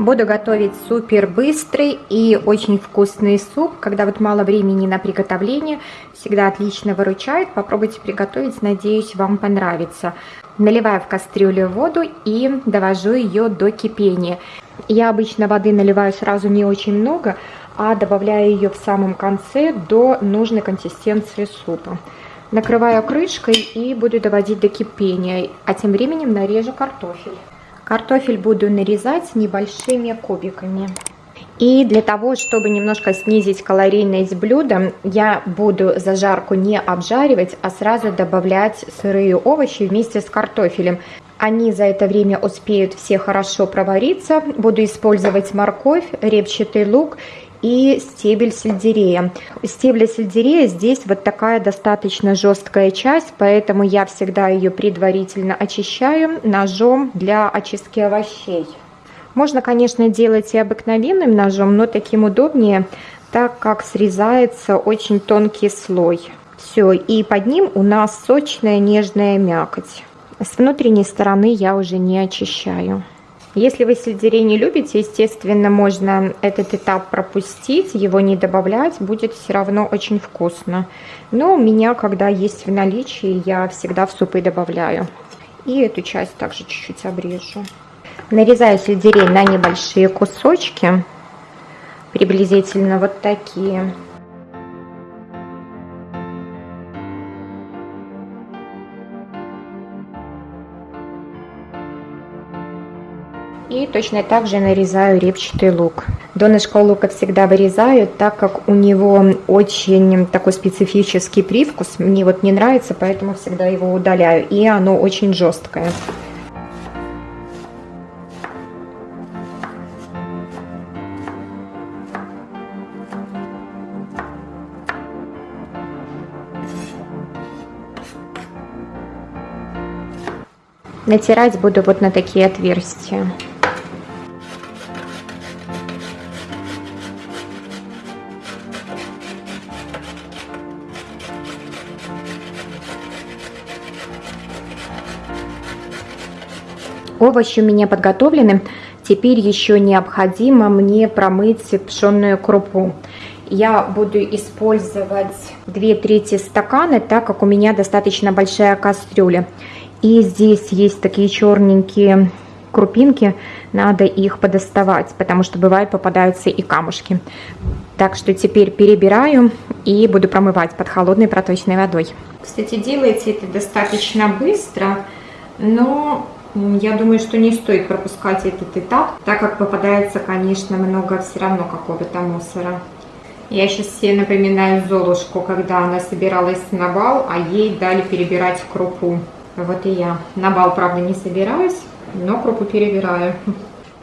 Буду готовить супер быстрый и очень вкусный суп. Когда вот мало времени на приготовление, всегда отлично выручает. Попробуйте приготовить, надеюсь, вам понравится. Наливаю в кастрюлю воду и довожу ее до кипения. Я обычно воды наливаю сразу не очень много, а добавляю ее в самом конце до нужной консистенции супа. Накрываю крышкой и буду доводить до кипения, а тем временем нарежу картофель. Картофель буду нарезать небольшими кубиками. И для того, чтобы немножко снизить калорийность блюда, я буду зажарку не обжаривать, а сразу добавлять сырые овощи вместе с картофелем. Они за это время успеют все хорошо провариться. Буду использовать морковь, репчатый лук и стебель сельдерея. Стебля сельдерея здесь вот такая достаточно жесткая часть, поэтому я всегда ее предварительно очищаю ножом для очистки овощей. Можно, конечно, делать и обыкновенным ножом, но таким удобнее, так как срезается очень тонкий слой. Все, и под ним у нас сочная нежная мякоть. С внутренней стороны я уже не очищаю. Если вы сельдерей не любите, естественно, можно этот этап пропустить, его не добавлять, будет все равно очень вкусно. Но у меня, когда есть в наличии, я всегда в супы добавляю. И эту часть также чуть-чуть обрежу. Нарезаю сельдерей на небольшие кусочки, приблизительно вот такие. Точно так же нарезаю репчатый лук. Донышко лука всегда вырезаю, так как у него очень такой специфический привкус. Мне вот не нравится, поэтому всегда его удаляю. И оно очень жесткое. Натирать буду вот на такие отверстия. Овощи у меня подготовлены. Теперь еще необходимо мне промыть пшенную крупу. Я буду использовать 2 трети стакана, так как у меня достаточно большая кастрюля. И здесь есть такие черненькие крупинки, надо их подоставать, потому что бывает попадаются и камушки. Так что теперь перебираю и буду промывать под холодной проточной водой. Кстати, делайте это достаточно быстро, но я думаю, что не стоит пропускать этот этап, так как попадается, конечно, много все равно какого-то мусора. Я сейчас себе напоминаю Золушку, когда она собиралась на бал, а ей дали перебирать крупу. Вот и я. На бал, правда, не собираюсь, но крупу перебираю.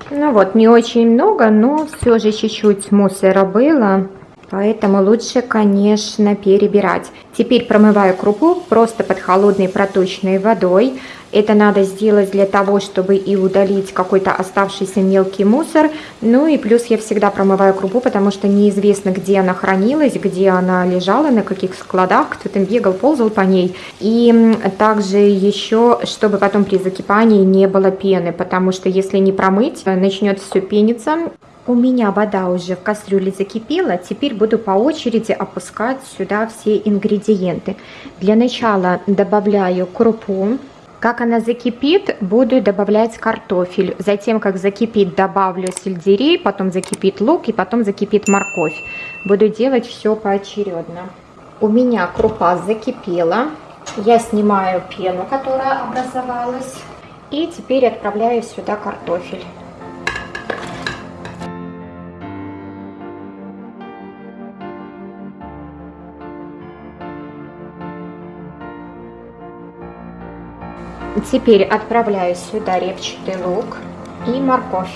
Ну вот, не очень много, но все же чуть-чуть мусора было. Поэтому лучше, конечно, перебирать. Теперь промываю крупу просто под холодной проточной водой. Это надо сделать для того, чтобы и удалить какой-то оставшийся мелкий мусор. Ну и плюс я всегда промываю крупу, потому что неизвестно, где она хранилась, где она лежала, на каких складах, кто там бегал, ползал по ней. И также еще, чтобы потом при закипании не было пены, потому что если не промыть, начнет все пениться, у меня вода уже в кастрюле закипела, теперь буду по очереди опускать сюда все ингредиенты. Для начала добавляю крупу. Как она закипит, буду добавлять картофель. Затем, как закипит, добавлю сельдерей, потом закипит лук и потом закипит морковь. Буду делать все поочередно. У меня крупа закипела. Я снимаю пену, которая образовалась. И теперь отправляю сюда картофель. Теперь отправляю сюда репчатый лук и морковь.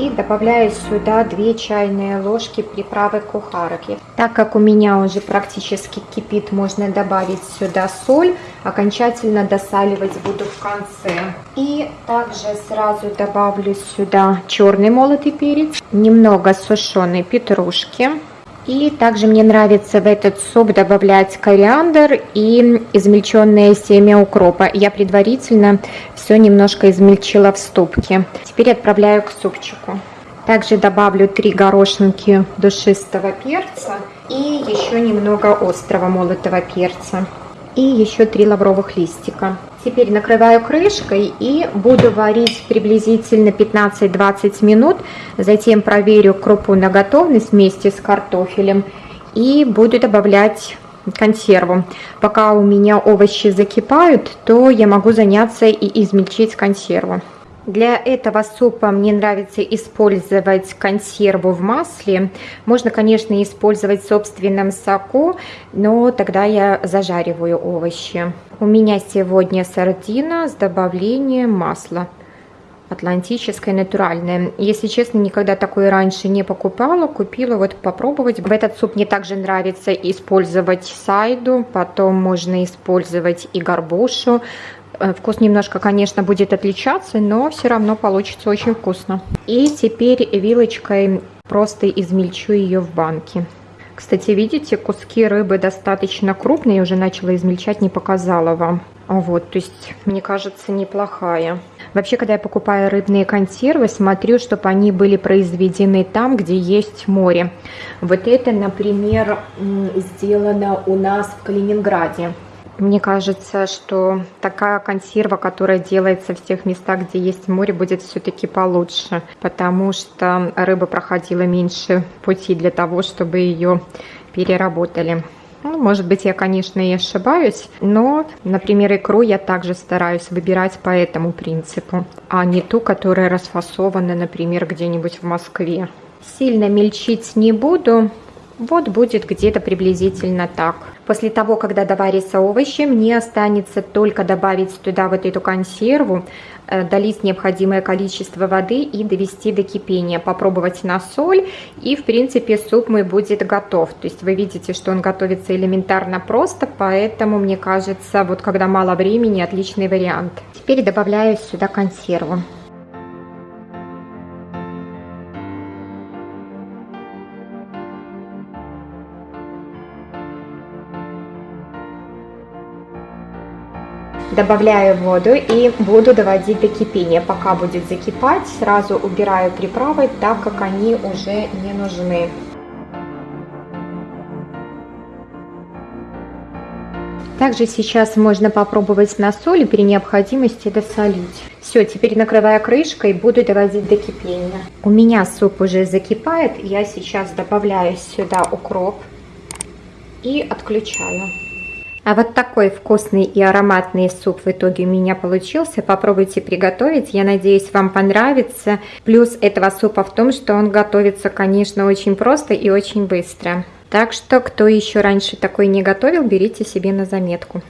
И добавляю сюда 2 чайные ложки приправы кухарки. Так как у меня уже практически кипит, можно добавить сюда соль. Окончательно досаливать буду в конце. И также сразу добавлю сюда черный молотый перец, немного сушеной петрушки, И также мне нравится в этот суп добавлять кориандр и измельченное семя укропа. Я предварительно все немножко измельчила в ступке. Теперь отправляю к супчику. Также добавлю 3 горошинки душистого перца и еще немного острого молотого перца. И еще 3 лавровых листика. Теперь накрываю крышкой и буду варить приблизительно 15-20 минут. Затем проверю крупу на готовность вместе с картофелем и буду добавлять консерву. Пока у меня овощи закипают, то я могу заняться и измельчить консерву. Для этого супа мне нравится использовать консерву в масле. Можно, конечно, использовать в собственном соку, но тогда я зажариваю овощи. У меня сегодня сардина с добавлением масла. Атлантическое натуральное. Если честно, никогда такое раньше не покупала. Купила вот попробовать. В этот суп мне также нравится использовать сайду. Потом можно использовать и горбушу. Э, вкус немножко, конечно, будет отличаться, но все равно получится очень вкусно. И теперь вилочкой просто измельчу ее в банке. Кстати, видите, куски рыбы достаточно крупные, я уже начала измельчать, не показала вам. Вот, то есть, мне кажется, неплохая. Вообще, когда я покупаю рыбные консервы, смотрю, чтобы они были произведены там, где есть море. Вот это, например, сделано у нас в Калининграде. Мне кажется, что такая консерва, которая делается в тех местах, где есть море, будет все-таки получше, потому что рыба проходила меньше пути для того, чтобы ее переработали. Ну, может быть, я, конечно, и ошибаюсь, но, например, икру я также стараюсь выбирать по этому принципу, а не ту, которая расфасована, например, где-нибудь в Москве. Сильно мельчить не буду, вот будет где-то приблизительно так. После того, когда доварятся овощи, мне останется только добавить туда вот эту консерву, э, долить необходимое количество воды и довести до кипения. Попробовать на соль и в принципе суп мой будет готов. То есть вы видите, что он готовится элементарно просто, поэтому мне кажется, вот когда мало времени, отличный вариант. Теперь добавляю сюда консерву. Добавляю воду и буду доводить до кипения. Пока будет закипать, сразу убираю приправы, так как они уже не нужны. Также сейчас можно попробовать на соль и при необходимости досолить. Все, теперь накрываю крышкой, буду доводить до кипения. У меня суп уже закипает, я сейчас добавляю сюда укроп и отключаю. А вот такой вкусный и ароматный суп в итоге у меня получился. Попробуйте приготовить. Я надеюсь, вам понравится. Плюс этого супа в том, что он готовится, конечно, очень просто и очень быстро. Так что, кто еще раньше такой не готовил, берите себе на заметку.